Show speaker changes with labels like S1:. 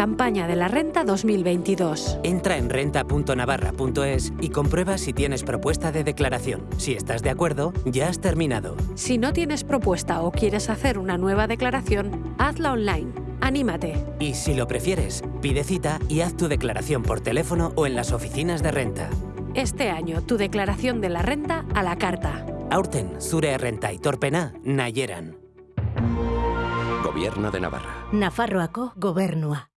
S1: campaña de la renta 2022.
S2: Entra en renta.navarra.es y comprueba si tienes propuesta de declaración. Si estás de acuerdo, ya has terminado.
S1: Si no tienes propuesta o quieres hacer una nueva declaración, hazla online. ¡Anímate!
S2: Y si lo prefieres, pide cita y haz tu declaración por teléfono o en las oficinas de renta.
S1: Este año, tu declaración de la renta a la carta.
S2: Aurten, zure renta y torpena, nayeran.
S3: Gobierno de Navarra.
S4: Nafarroako gobernua.